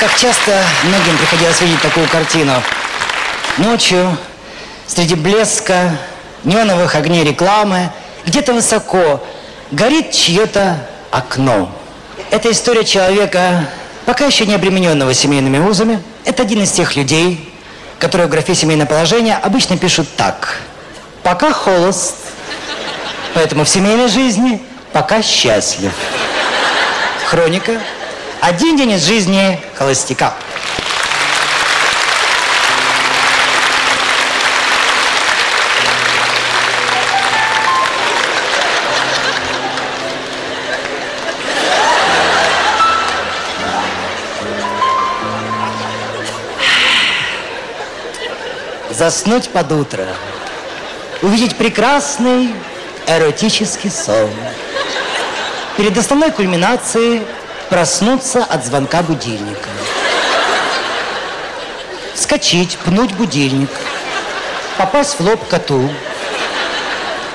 Как часто многим приходилось видеть такую картину. Ночью, среди блеска, неоновых огней рекламы, где-то высоко горит чье-то окно. Это история человека, пока еще не обремененного семейными узами. Это один из тех людей, которые в графе «семейное положение» обычно пишут так. Пока холост, поэтому в семейной жизни пока счастлив. Хроника. Один день из жизни холостяка. Заснуть под утро. Увидеть прекрасный эротический сон. Перед основной кульминацией проснуться от звонка будильника. Вскочить, пнуть будильник. Попасть в лоб коту.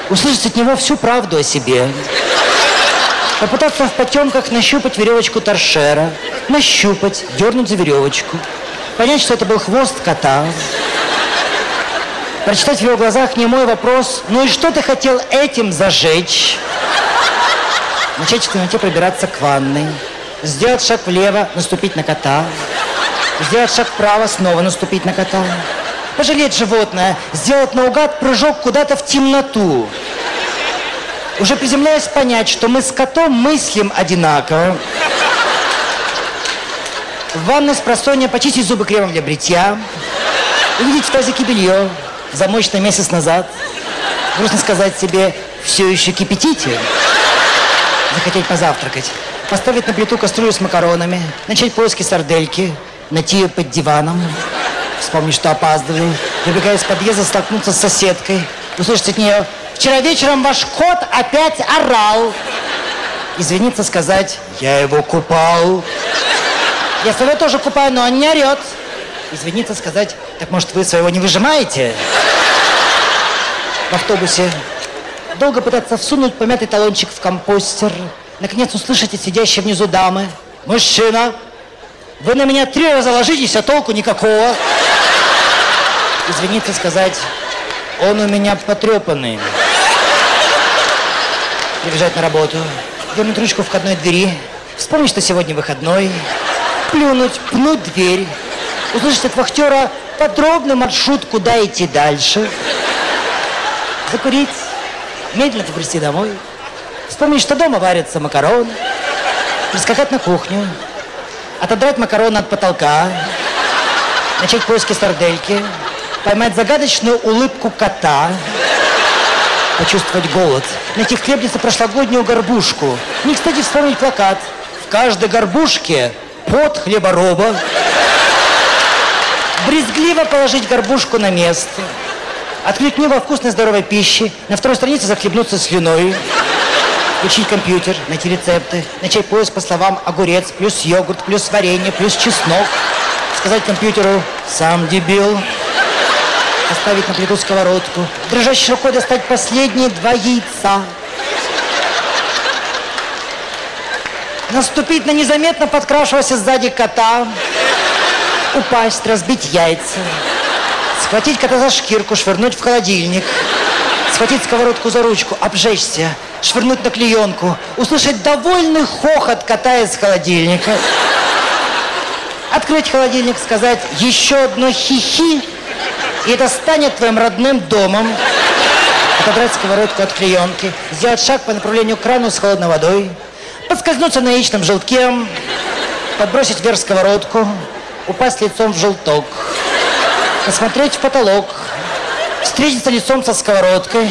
Услышать от него всю правду о себе. Попытаться в потемках нащупать веревочку торшера. Нащупать, дернуть за веревочку. Понять, что это был хвост кота. Прочитать в его глазах не мой вопрос. Ну и что ты хотел этим зажечь? Начать в темноте пробираться к ванной. Сделать шаг влево, наступить на кота. Сделать шаг вправо, снова наступить на кота. Пожалеть животное, сделать наугад прыжок куда-то в темноту. Уже приземляясь понять, что мы с котом мыслим одинаково. В ванной с просонья почистить зубы кремом для бритья. Увидеть в тазике белье, замоченное месяц назад. Грустно сказать себе, все еще кипятите. Захотеть позавтракать. Поставить на плиту кастрюлю с макаронами. Начать поиски сардельки. Найти ее под диваном. Вспомнить, что опаздываю. Выбегая из подъезда, столкнуться с соседкой. Услышать от нее, вчера вечером ваш кот опять орал. Извиниться, сказать, я его купал. Я своего тоже купаю, но он не орет. Извиниться, сказать, так может вы своего не выжимаете? В автобусе долго пытаться всунуть помятый талончик в компостер. Наконец услышите сидящие внизу дамы. Мужчина, вы на меня три раза ложитесь, а толку никакого. Извиниться, сказать, он у меня потрепанный. Прибежать на работу, дернуть ручку входной двери, вспомнить, что сегодня выходной, плюнуть, пнуть дверь, услышать от вахтера подробный маршрут, куда идти дальше, закурить, медленно побрести домой, вспомнить, что дома варятся макароны, прискакать на кухню, отодрать макароны от потолка, начать поиски сардельки, поймать загадочную улыбку кота, почувствовать голод, найти в хлебнице прошлогоднюю горбушку. Не, кстати, вспомнить плакат. В каждой горбушке под хлебороба. Брезгливо положить горбушку на место. Открыть книгу о вкусной здоровой пище. На второй странице захлебнуться слюной. Включить компьютер, найти рецепты. Начать поиск по словам огурец, плюс йогурт, плюс варенье, плюс чеснок. Сказать компьютеру «сам дебил». Поставить на плиту сковородку. Дрожащей рукой достать последние два яйца. Наступить на незаметно подкрашивавшегося сзади кота. Упасть, разбить яйца. Схватить кота за шкирку, швырнуть в холодильник. Схватить сковородку за ручку, обжечься, швырнуть на клеенку. Услышать довольный хохот кота из холодильника. Открыть холодильник, сказать еще одно хихи, и это станет твоим родным домом. Отобрать сковородку от клеенки, сделать шаг по направлению к крану с холодной водой, подскользнуться на яичном желтке, подбросить вверх сковородку, упасть лицом в желток, посмотреть в потолок, встретиться лицом со сковородкой,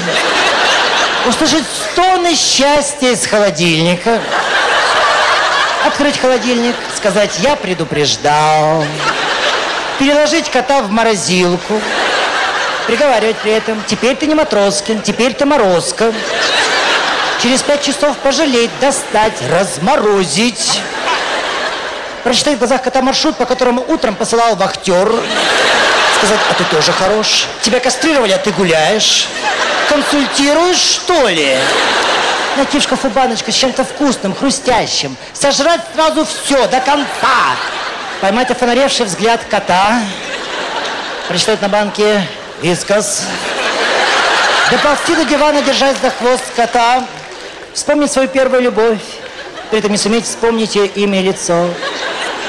услышать стоны счастья из холодильника, открыть холодильник, сказать «я предупреждал», переложить кота в морозилку, приговаривать при этом «теперь ты не Матроскин, теперь ты Морозко». Через пять часов пожалеть, достать, разморозить. Прочитать в глазах кота маршрут, по которому утром посылал вахтер. Сказать, а ты тоже хорош. Тебя кастрировали, а ты гуляешь. Консультируешь, что ли? Найти в шкафу баночку с чем-то вкусным, хрустящим. Сожрать сразу все, до конца. Поймать офонаревший взгляд кота. Прочитать на банке «Вискас». Доползти до дивана, держась за хвост кота. Вспомнить свою первую любовь. При этом не суметь вспомнить ее имя и лицо.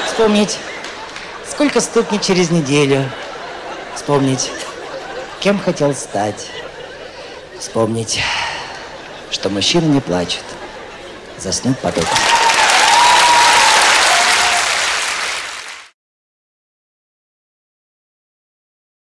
Вспомнить, сколько стукнет через неделю. Вспомнить, кем хотел стать. Вспомнить, что мужчины не плачут. Заснуть под утро.